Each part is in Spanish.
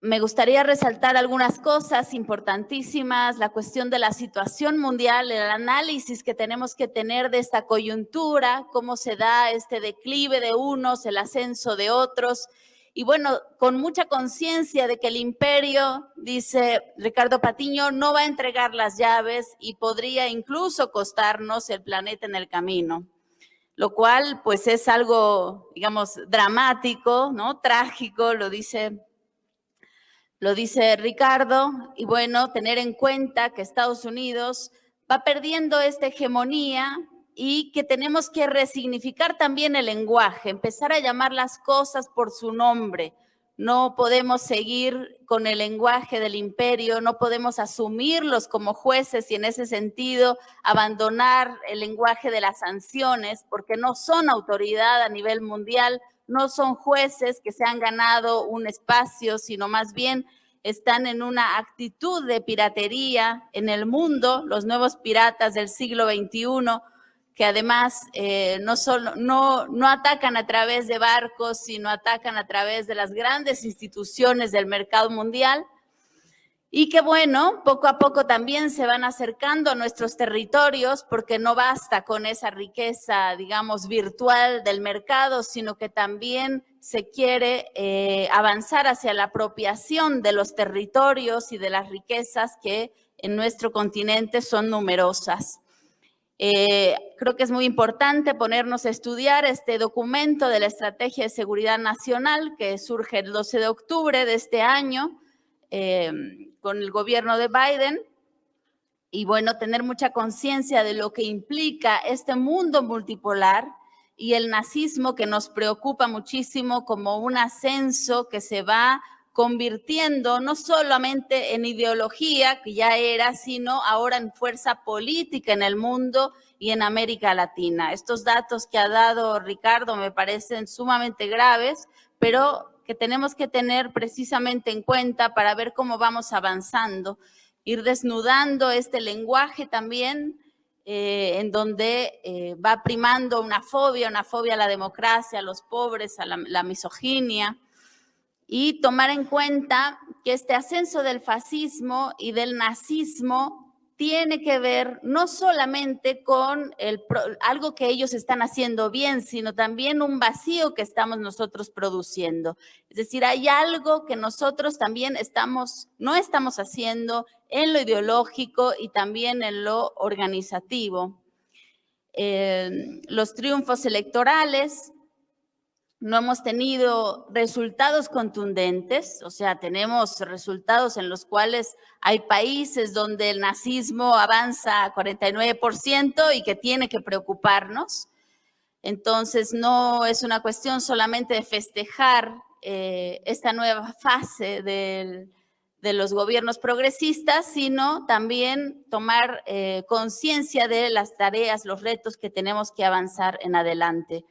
me gustaría resaltar algunas cosas importantísimas, la cuestión de la situación mundial, el análisis que tenemos que tener de esta coyuntura, cómo se da este declive de unos, el ascenso de otros, y bueno, con mucha conciencia de que el imperio, dice Ricardo Patiño, no va a entregar las llaves y podría incluso costarnos el planeta en el camino, lo cual pues es algo, digamos, dramático, ¿no? Trágico, lo dice, lo dice Ricardo, y bueno, tener en cuenta que Estados Unidos va perdiendo esta hegemonía y que tenemos que resignificar también el lenguaje, empezar a llamar las cosas por su nombre. No podemos seguir con el lenguaje del imperio, no podemos asumirlos como jueces y en ese sentido abandonar el lenguaje de las sanciones porque no son autoridad a nivel mundial, no son jueces que se han ganado un espacio, sino más bien están en una actitud de piratería en el mundo, los nuevos piratas del siglo XXI, que además eh, no, solo, no, no atacan a través de barcos, sino atacan a través de las grandes instituciones del mercado mundial y que bueno, poco a poco también se van acercando nuestros territorios porque no basta con esa riqueza, digamos, virtual del mercado, sino que también se quiere eh, avanzar hacia la apropiación de los territorios y de las riquezas que en nuestro continente son numerosas. Eh, creo que es muy importante ponernos a estudiar este documento de la Estrategia de Seguridad Nacional que surge el 12 de octubre de este año eh, con el gobierno de Biden y bueno, tener mucha conciencia de lo que implica este mundo multipolar y el nazismo que nos preocupa muchísimo como un ascenso que se va convirtiendo no solamente en ideología, que ya era, sino ahora en fuerza política en el mundo y en América Latina. Estos datos que ha dado Ricardo me parecen sumamente graves, pero que tenemos que tener precisamente en cuenta para ver cómo vamos avanzando, ir desnudando este lenguaje también, eh, en donde eh, va primando una fobia, una fobia a la democracia, a los pobres, a la misoginia, y tomar en cuenta que este ascenso del fascismo y del nazismo tiene que ver no solamente con algo que ellos están haciendo bien, sino también un vacío que estamos nosotros produciendo. Es decir, hay algo que nosotros también estamos, no estamos haciendo en lo ideológico y también en lo organizativo. Eh, los triunfos electorales no hemos tenido resultados contundentes, o sea, tenemos resultados en los cuales hay países donde el nazismo avanza a 49% y que tiene que preocuparnos. Entonces, no es una cuestión solamente de festejar eh, esta nueva fase de los gobiernos progresistas, sino también tomar eh, conciencia de las tareas, los retos que tenemos que avanzar en adelante.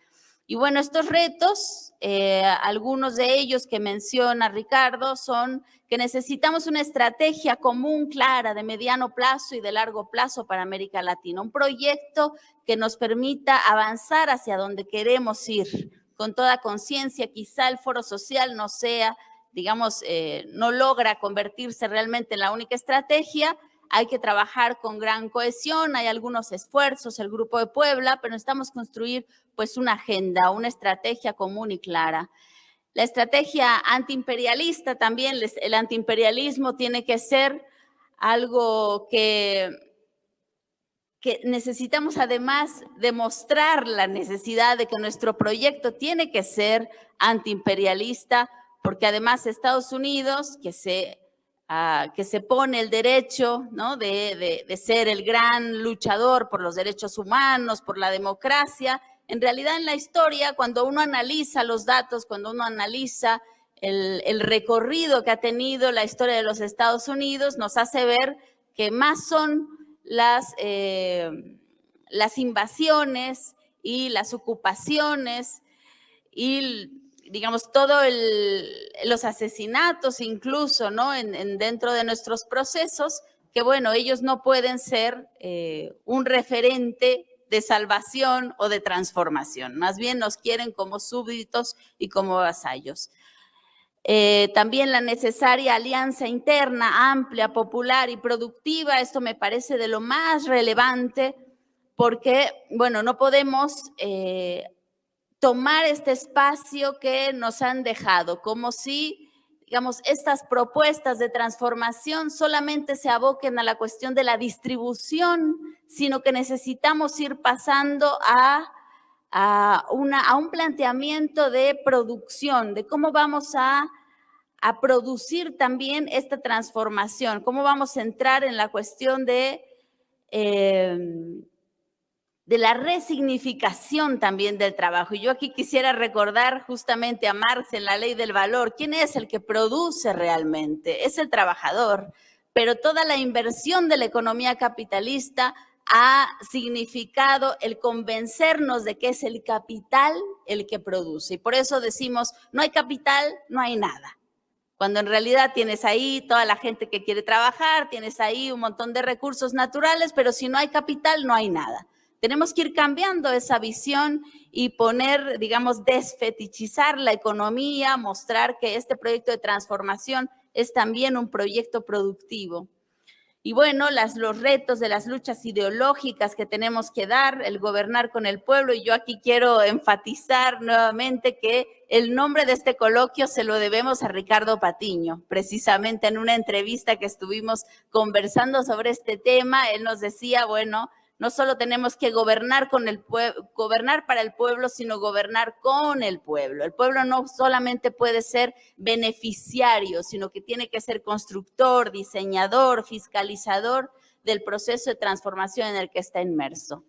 Y bueno, estos retos, eh, algunos de ellos que menciona Ricardo, son que necesitamos una estrategia común, clara, de mediano plazo y de largo plazo para América Latina. Un proyecto que nos permita avanzar hacia donde queremos ir, con toda conciencia. Quizá el foro social no sea, digamos, eh, no logra convertirse realmente en la única estrategia, hay que trabajar con gran cohesión, hay algunos esfuerzos, el Grupo de Puebla, pero necesitamos construir pues una agenda, una estrategia común y clara. La estrategia antiimperialista también, el antiimperialismo tiene que ser algo que, que necesitamos además demostrar la necesidad de que nuestro proyecto tiene que ser antiimperialista, porque además Estados Unidos, que se que se pone el derecho ¿no? de, de, ser el gran luchador por los derechos humanos, por la democracia. En realidad en la historia, cuando uno analiza los datos, cuando uno analiza el, el recorrido que ha tenido la historia de los Estados Unidos, nos hace ver que más son las, eh, las invasiones y las ocupaciones y digamos, todos los asesinatos incluso, ¿no? En, dentro de nuestros procesos, que bueno, ellos no pueden ser eh, un referente de salvación o de transformación, más bien nos quieren como súbditos y como vasallos. Eh, también la necesaria alianza interna, amplia, popular y productiva. Esto me parece de lo más relevante porque, bueno, no podemos eh, tomar este espacio que nos han dejado, como si, digamos, estas propuestas de transformación solamente se aboquen a la cuestión de la distribución, sino que necesitamos ir pasando a, a, una, a un planteamiento de producción, de cómo vamos a a producir también esta transformación, cómo vamos a entrar en la cuestión de, em, de la resignificación también del trabajo. Y yo aquí quisiera recordar justamente a Marx en la ley del valor, ¿quién es el que produce realmente? Es el trabajador, pero toda la inversión de la economía capitalista ha significado el convencernos de que es el capital el que produce. Y por eso decimos, no hay capital, no hay nada cuando en realidad tienes ahí toda la gente que quiere trabajar, tienes ahí un montón de recursos naturales, pero si no hay capital, no hay nada. Tenemos que ir cambiando esa visión y poner, digamos, desfetichizar la economía, mostrar que este proyecto de transformación es también un proyecto productivo. Y bueno, las, los retos de las luchas ideológicas que tenemos que dar, el gobernar con el pueblo. Y yo aquí quiero enfatizar nuevamente que el nombre de este coloquio se lo debemos a Ricardo Patiño. Precisamente en una entrevista que estuvimos conversando sobre este tema, él nos decía, bueno, no solo tenemos que gobernar, con el gobernar para el pueblo, sino gobernar con el pueblo. El pueblo no solamente puede ser beneficiario, sino que tiene que ser constructor, diseñador, fiscalizador del proceso de transformación en el que está inmerso.